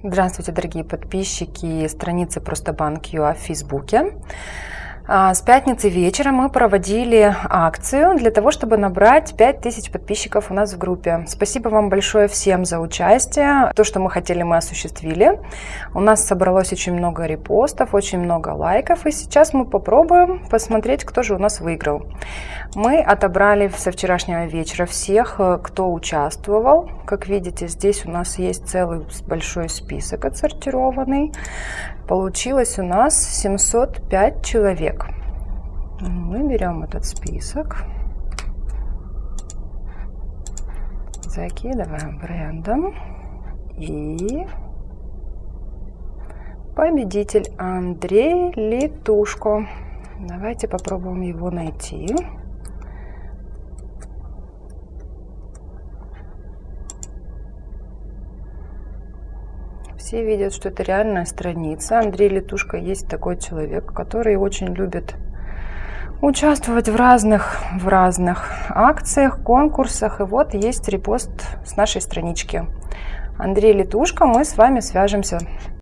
Здравствуйте, дорогие подписчики страницы Просто Банк ЮА в Фейсбуке. А, с пятницы вечера мы проводили акцию для того, чтобы набрать 5000 подписчиков у нас в группе. Спасибо вам большое всем за участие. То, что мы хотели, мы осуществили. У нас собралось очень много репостов, очень много лайков. И сейчас мы попробуем посмотреть, кто же у нас выиграл. Мы отобрали со вчерашнего вечера всех, э, кто участвовал. Как видите, здесь у нас есть целый большой список отсортированный. Получилось у нас 705 человек. Мы берем этот список, закидываем брендом и победитель Андрей Литушко. Давайте попробуем его найти. Все видят, что это реальная страница. Андрей Летушка есть такой человек, который очень любит участвовать в разных, в разных акциях, конкурсах. И вот есть репост с нашей странички. Андрей Летушка, мы с вами свяжемся.